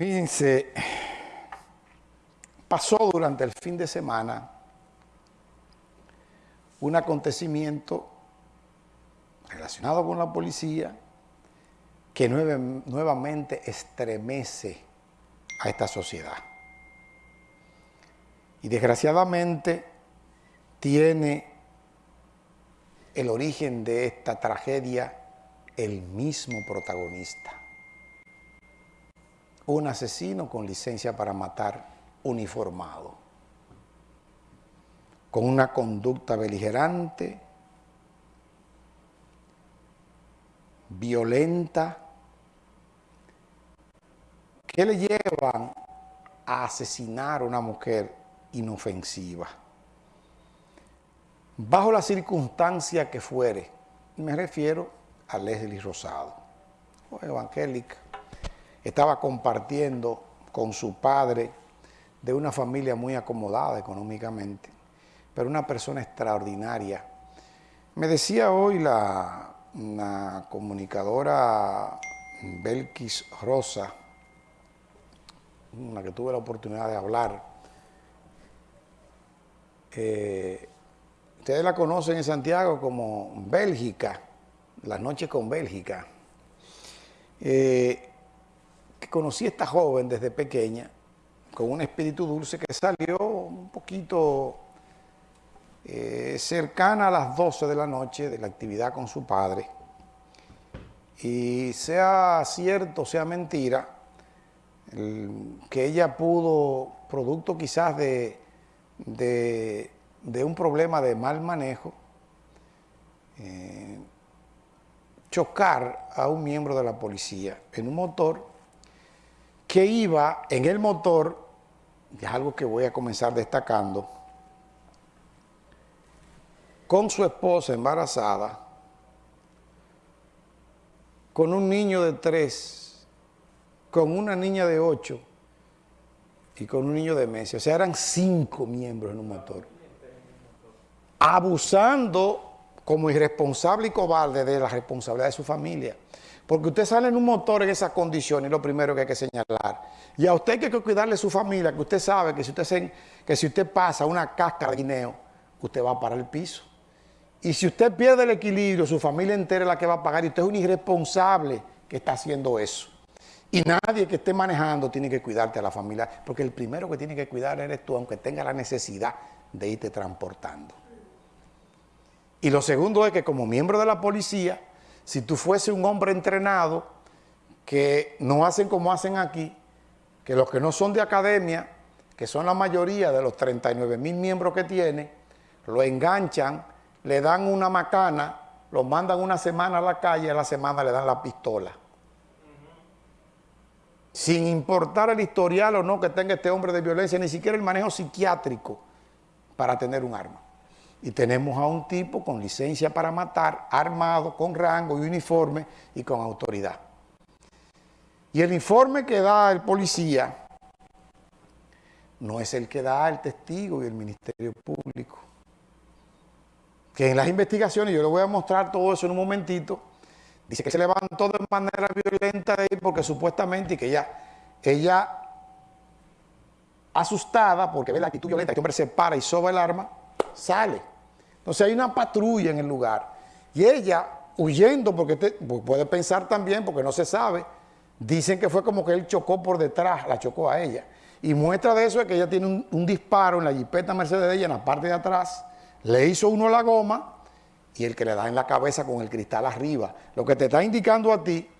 Fíjense, pasó durante el fin de semana un acontecimiento relacionado con la policía que nuevamente estremece a esta sociedad. Y desgraciadamente tiene el origen de esta tragedia el mismo protagonista un asesino con licencia para matar uniformado, con una conducta beligerante, violenta, que le llevan a asesinar a una mujer inofensiva. Bajo la circunstancia que fuere, me refiero a Leslie Rosado, o evangélica, estaba compartiendo con su padre de una familia muy acomodada económicamente, pero una persona extraordinaria. Me decía hoy la, comunicadora Belkis Rosa, una que tuve la oportunidad de hablar, eh, ustedes la conocen en Santiago como Bélgica, la noche con Bélgica. Eh, conocí a esta joven desde pequeña, con un espíritu dulce que salió un poquito eh, cercana a las 12 de la noche de la actividad con su padre. Y sea cierto, sea mentira, que ella pudo, producto quizás de, de, un problema de mal manejo, eh, chocar a un miembro de la policía en un motor que iba en el motor, y es algo que voy a comenzar destacando, con su esposa embarazada, con un niño de tres, con una niña de ocho y con un niño de meses. O sea, eran cinco miembros en un motor. Abusando como irresponsable y cobarde de la responsabilidad de su familia. Porque usted sale en un motor en esas condiciones, lo primero que hay que señalar. Y a usted hay que cuidarle su familia, que usted sabe que si usted, que si usted pasa una cáscara de guineo, usted va a parar el piso. Y si usted pierde el equilibrio, su familia entera es la que va a pagar y usted es un irresponsable que está haciendo eso. Y nadie que esté manejando tiene que cuidarte a la familia, porque el primero que tiene que cuidar eres tú, aunque tenga la necesidad de irte transportando. Y lo segundo es que como miembro de la policía, si tú fuese un hombre entrenado, que no hacen como hacen aquí, que los que no son de academia, que son la mayoría de los 39 mil miembros que tiene, lo enganchan, le dan una macana, lo mandan una semana a la calle a la semana le dan la pistola. Sin importar el historial o no que tenga este hombre de violencia, ni siquiera el manejo psiquiátrico para tener un arma y tenemos a un tipo con licencia para matar, armado, con rango y uniforme y con autoridad. Y el informe que da el policía no es el que da el testigo y el Ministerio Público. Que en las investigaciones, yo le voy a mostrar todo eso en un momentito, dice que se levantó de manera violenta de ahí porque supuestamente que ella, ella asustada porque ve la actitud violenta, este hombre se para y soba el arma, sale. Entonces hay una patrulla en el lugar y ella huyendo, porque puede pensar también, porque no se sabe, dicen que fue como que él chocó por detrás, la chocó a ella. Y muestra de eso es que ella tiene un, disparo en la jipeta Mercedes de ella, en la parte de atrás, le hizo uno la goma y el que le da en la cabeza con el cristal arriba. Lo que te está indicando a ti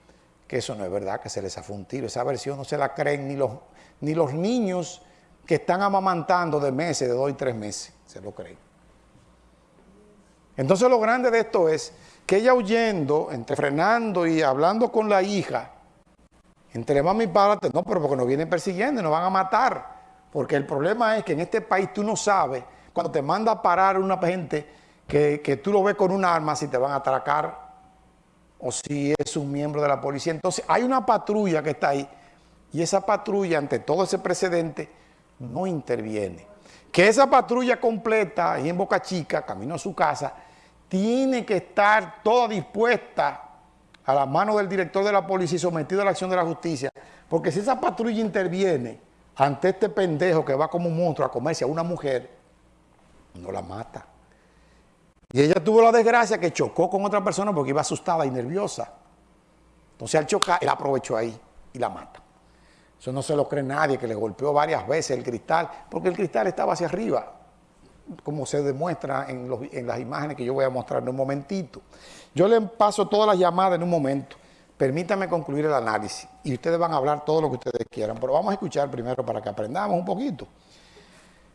que eso no es verdad, que se les ha un. Esa versión no se la creen ni los, ni los niños que están amamantando de meses, de dos y tres meses, se lo creen. Entonces lo grande de esto es que ella huyendo, entre frenando y hablando con la hija, entre mamá y padre, no, pero porque nos vienen persiguiendo y nos van a matar. Porque el problema es que en este país tú no sabes, cuando te manda a parar una gente que, que tú lo ves con un arma, si te van a atracar o si es un miembro de la policía. Entonces hay una patrulla que está ahí y esa patrulla ante todo ese precedente no interviene. Que esa patrulla completa ahí en Boca Chica, camino a su casa, tiene que estar toda dispuesta a la mano del director de la policía y sometida a la acción de la justicia Porque si esa patrulla interviene ante este pendejo que va como un monstruo a comerse a una mujer, no la mata. Y ella tuvo la desgracia que chocó con otra persona porque iba asustada y nerviosa. Entonces al chocar, él aprovechó ahí y la mata. Eso no se lo cree nadie, que le golpeó varias veces el cristal, porque el cristal estaba hacia arriba, como se demuestra en, las imágenes que yo voy a mostrar en un momentito. Yo le paso todas las llamadas en un momento. Permítame concluir el análisis y ustedes van a hablar todo lo que ustedes quieran, pero vamos a escuchar primero para que aprendamos un poquito.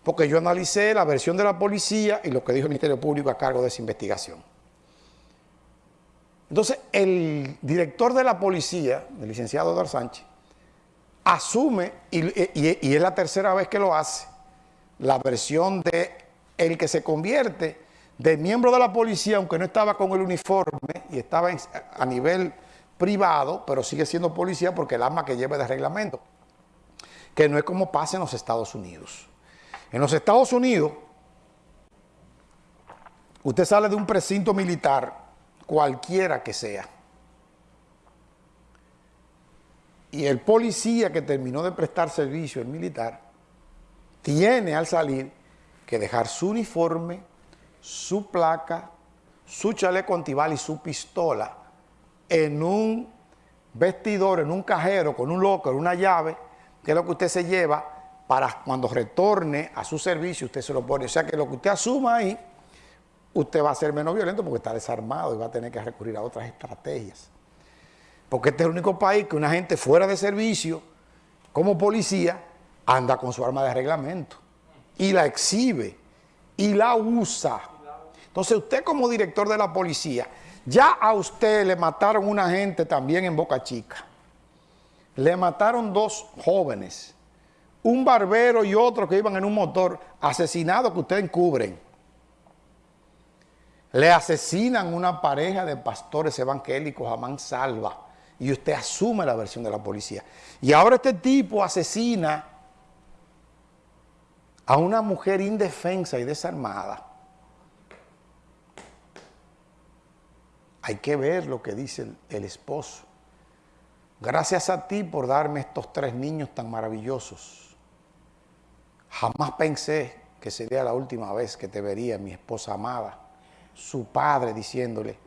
Porque yo analicé la versión de la policía y lo que dijo el Ministerio Público a cargo de esa investigación. Entonces, el director de la policía, el licenciado Eduardo Sánchez, asume, y, es la tercera vez que lo hace, la versión de el que se convierte de miembro de la policía, aunque no estaba con el uniforme y estaba a nivel privado, pero sigue siendo policía porque el arma que lleva de reglamento, que no es como pasa en los Estados Unidos. En los Estados Unidos, usted sale de un precinto militar, cualquiera que sea, y el policía que terminó de prestar servicio, el militar, tiene al salir que dejar su uniforme, su placa, su chaleco antibal y su pistola en un vestidor, en un cajero, con un locker, una llave, que es lo que usted se lleva para cuando retorne a su servicio, usted se lo pone. O sea que lo que usted asuma ahí, usted va a ser menos violento porque está desarmado y va a tener que recurrir a otras estrategias. Porque este es el único país que una gente fuera de servicio, como policía, anda con su arma de reglamento y la exhibe y la usa. Entonces usted como director de la policía, ya a usted le mataron una gente también en Boca Chica. Le mataron dos jóvenes, un barbero y otro que iban en un motor, asesinados que ustedes encubren. Le asesinan una pareja de pastores evangélicos a mansalva y usted asume la versión de la policía. Y ahora este tipo asesina a una mujer indefensa y desarmada Hay que ver lo que dice el, esposo. Gracias a ti por darme estos tres niños tan maravillosos. Jamás pensé que sería la última vez que te vería, mi esposa amada. Su padre diciéndole,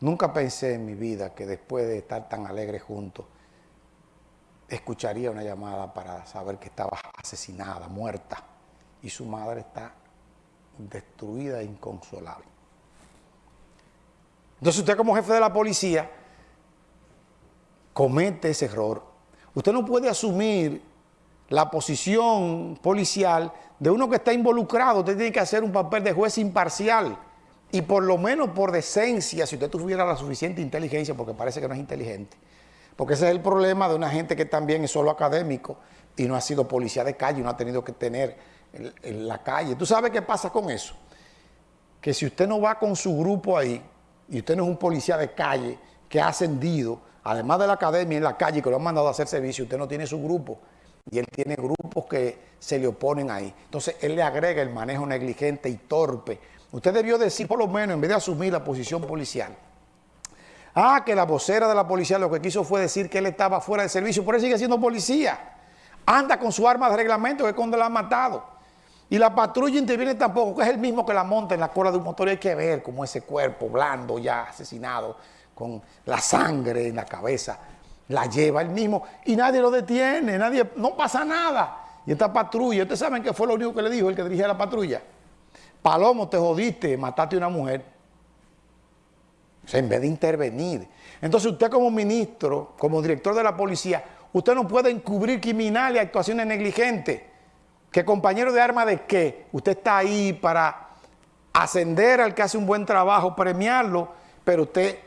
nunca pensé en mi vida que después de estar tan alegre juntos, escucharía una llamada para saber que estaba asesinada, muerta, y su madre está destruida e inconsolable. Entonces usted como jefe de la policía comete ese error. Usted no puede asumir la posición policial de uno que está involucrado. Usted tiene que hacer un papel de juez imparcial. Y por lo menos por decencia, si usted tuviera la suficiente inteligencia, porque parece que no es inteligente, porque ese es el problema de una gente que también es solo académico y no ha sido policía de calle, no ha tenido que tener en la calle. ¿Tú sabes qué pasa con eso? Que si usted no va con su grupo ahí, y usted no es un policía de calle que ha ascendido, además de la academia en la calle que lo han mandado a hacer servicio, usted no tiene su grupo y él tiene grupos que se le oponen ahí. Entonces él le agrega el manejo negligente y torpe. Usted debió decir, por lo menos, en vez de asumir la posición policial, ah, que la vocera de la policía lo que quiso fue decir que él estaba fuera de servicio, por eso sigue siendo policía. Anda con su arma de reglamento que es cuando la han matado. Y la patrulla interviene tampoco, que es el mismo que la monta en la cola de un motor. Y hay que ver cómo ese cuerpo blando ya asesinado, con la sangre en la cabeza, la lleva el mismo. Y nadie lo detiene, nadie, no pasa nada. Y esta patrulla, ¿ustedes saben qué fue lo único que le dijo el que dirigía la patrulla? Palomo, te jodiste, mataste a una mujer. O sea, en vez de intervenir. Entonces usted como ministro, como director de la policía, usted no puede encubrir criminales y actuaciones negligentes. ¿Qué compañero de arma de qué? Usted está ahí para ascender al que hace un buen trabajo, premiarlo, pero usted,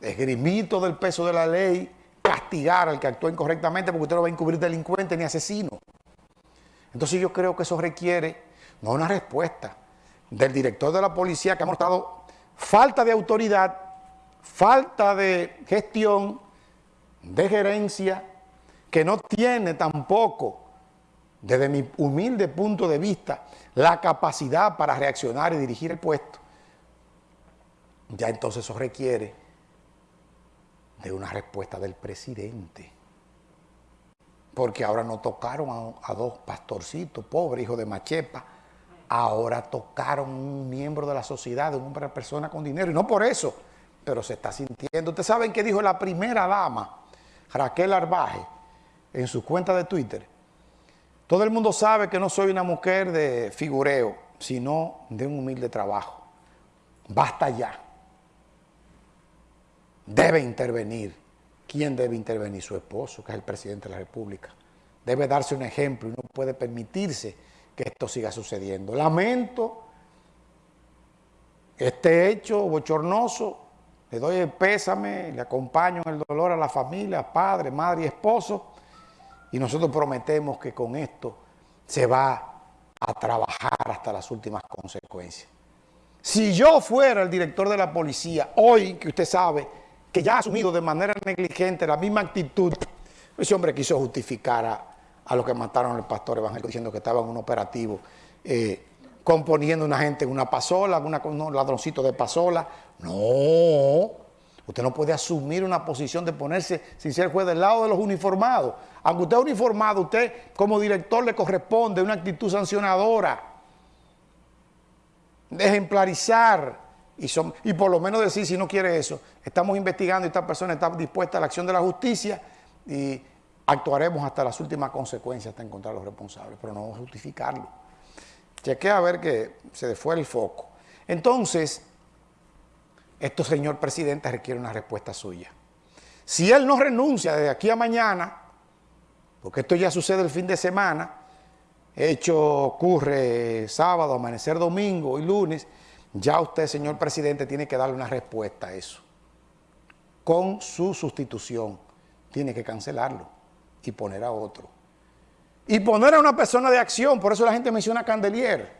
esgrimito del peso de la ley, castigar al que actúa incorrectamente porque usted no va a encubrir delincuente ni asesino. Entonces yo creo que eso requiere, no una respuesta, del director de la policía que ha mostrado falta de autoridad, falta de gestión, de gerencia, que no tiene tampoco desde mi humilde punto de vista, la capacidad para reaccionar y dirigir el puesto, ya entonces eso requiere de una respuesta del presidente. porque ahora no tocaron a, dos pastorcitos, pobres, hijos de Machepa, ahora tocaron un miembro de la sociedad, una persona con dinero, y no por eso, pero se está sintiendo. Ustedes saben qué dijo la primera dama, Raquel Arbaje, en su cuenta de Twitter. Todo el mundo sabe que no soy una mujer de figureo, sino de un humilde trabajo. Basta ya. Debe intervenir ¿Quién debe intervenir? Su esposo, que es el presidente de la República. Debe darse un ejemplo y no puede permitirse que esto siga sucediendo. Lamento este hecho bochornoso, le doy el pésame, le acompaño en el dolor a la familia, padre, madre y esposo, y nosotros prometemos que con esto se va a trabajar hasta las últimas consecuencias. Si yo fuera el director de la policía, hoy que usted sabe que ya ha asumido de manera negligente la misma actitud, ese hombre quiso justificar a, los que mataron al pastor evangélico diciendo que estaba en un operativo eh, componiendo una gente en una pasola, una, un ladroncito de pasola. No, usted no puede asumir una posición de ponerse sin ser juez del lado de los uniformados. Aunque usted es uniformado, usted como director le corresponde una actitud sancionadora, de ejemplarizar y, son, y por lo menos decir, si no quiere eso, estamos investigando y esta persona está dispuesta a la acción de la justicia y actuaremos hasta las últimas consecuencias hasta encontrar a los responsables, pero no justificarlo. Chequea a ver que se fue el foco. Entonces, esto, señor presidente, requiere una respuesta suya. Si él no renuncia desde aquí a mañana, porque esto ya sucede el fin de semana, hecho ocurre sábado, amanecer domingo y lunes, ya usted, señor presidente, tiene que darle una respuesta a eso. Con su sustitución, tiene que cancelarlo y poner a otro. Y poner a una persona de acción, por eso la gente menciona Candelier,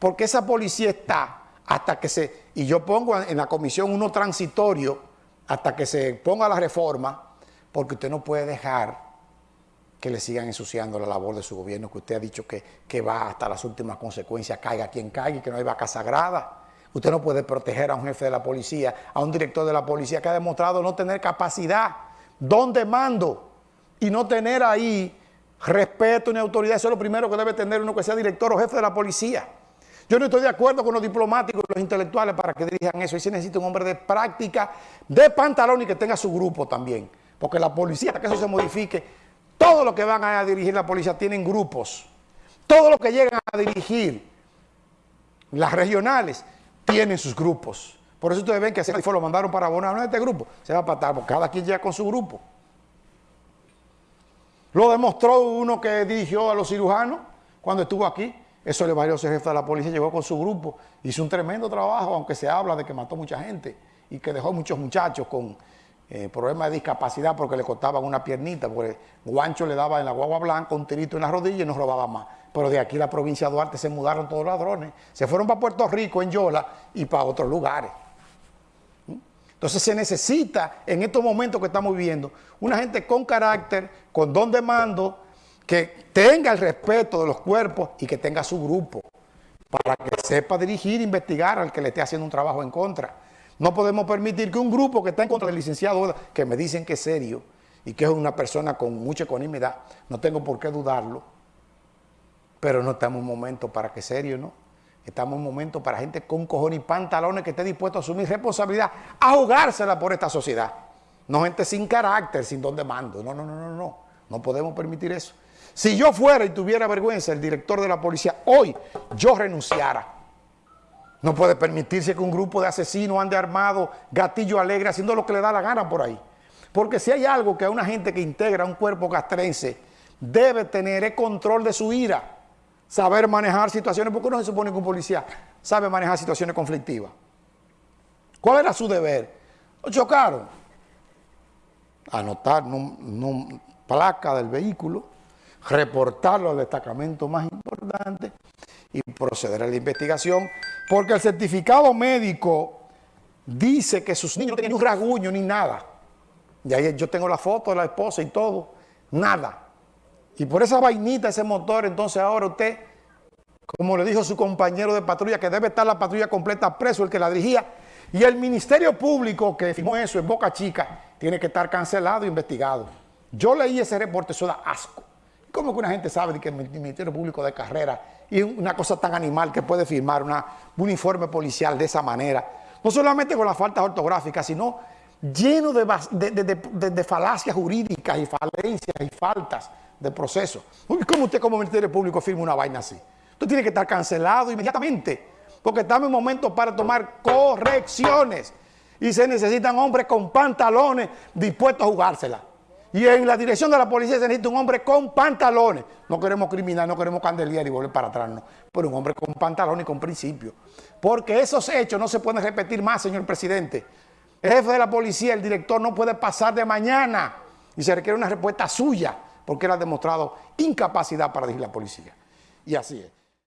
porque esa policía está hasta que se, y yo pongo en la comisión uno transitorio, hasta que se ponga la reforma, porque usted no puede dejar que le sigan ensuciando la labor de su gobierno, que usted ha dicho que, que va hasta las últimas consecuencias, caiga quien caiga y que no hay vaca sagrada. Usted no puede proteger a un jefe de la policía, a un director de la policía que ha demostrado no tener capacidad, don de mando y no tener ahí respeto ni autoridad. Eso es lo primero que debe tener uno que sea director o jefe de la policía. Yo no estoy de acuerdo con los diplomáticos y los intelectuales para que dirijan eso. Y se necesita un hombre de práctica, de pantalón y que tenga su grupo también. Porque la policía, que eso se modifique, todo lo que van a dirigir la policía tienen grupos. Todo lo que llegan a dirigir las regionales tienen sus grupos. Por eso ustedes ven que fue lo mandaron para abonar a este grupo. Se va a patar, porque cada quien llega con su grupo. Lo demostró uno que dirigió a los cirujanos cuando estuvo aquí. Eso valió ser jefe de la policía, llegó con su grupo. Hizo un tremendo trabajo, aunque se habla de que mató mucha gente y que dejó muchos muchachos con eh, problemas de discapacidad porque le cortaban una piernita, porque Guancho le daba en la guagua blanca un tirito en la rodilla y no robaba más. Pero de aquí la provincia de Duarte se mudaron todos los ladrones. Se fueron para Puerto Rico, en Yola, y para otros lugares. ¿Mm? Entonces se necesita, en estos momentos que estamos viviendo, una gente con carácter, con don de mando, que tenga el respeto de los cuerpos y que tenga su grupo, para que sepa dirigir, investigar al que le esté haciendo un trabajo en contra. No podemos permitir que un grupo que está en contra del licenciado, que me dicen que es serio y que es una persona con mucha economía, no tengo por qué dudarlo, pero no estamos en un momento para que serio, ¿no? Estamos en un momento para gente con cojones y pantalones que esté dispuesto a asumir responsabilidad, a jugársela por esta sociedad. No gente sin carácter, sin don de mando. No, no, no, no, no. No podemos permitir eso. Si yo fuera y tuviera vergüenza, el director de la policía, hoy yo renunciara. No puede permitirse que un grupo de asesinos ande armado, gatillo alegre, haciendo lo que le da la gana por ahí. Porque si hay algo que a una gente que integra un cuerpo castrense debe tener es control de su ira, saber manejar situaciones, porque no se supone que un policía sabe manejar situaciones conflictivas. ¿Cuál era su deber? Lo chocaron. Anotar no, placa del vehículo, reportarlo al destacamento más importante y proceder a la investigación, porque el certificado médico dice que sus niños no tienen un rasguño ni nada. Y ahí yo tengo la foto de la esposa y todo, nada. Y por esa vainita, ese motor, entonces ahora usted, como le dijo su compañero de patrulla, que debe estar la patrulla completa preso, el que la dirigía, y el Ministerio Público que firmó eso en Boca Chica, tiene que estar cancelado e investigado. Yo leí ese reporte, eso da asco. ¿Cómo que una gente sabe que el Ministerio Público de Carrera y una cosa tan animal que puede firmar un uniforme policial de esa manera? No solamente con las faltas ortográficas, sino lleno de, falacias jurídicas y falencias y faltas de proceso. ¿Cómo usted como Ministerio Público firma una vaina así? Usted tiene que estar cancelado inmediatamente, porque estamos en momento para tomar correcciones y se necesitan hombres con pantalones dispuestos a jugársela. Y en la dirección de la policía se necesita un hombre con pantalones. No queremos criminal, no queremos candelier y volver para atrás, no. Pero un hombre con pantalones y con principios. Porque esos hechos no se pueden repetir más, señor presidente. El jefe de la policía, el director, no puede pasar de mañana. Y se requiere una respuesta suya, porque él ha demostrado incapacidad para dirigir la policía. Y así es.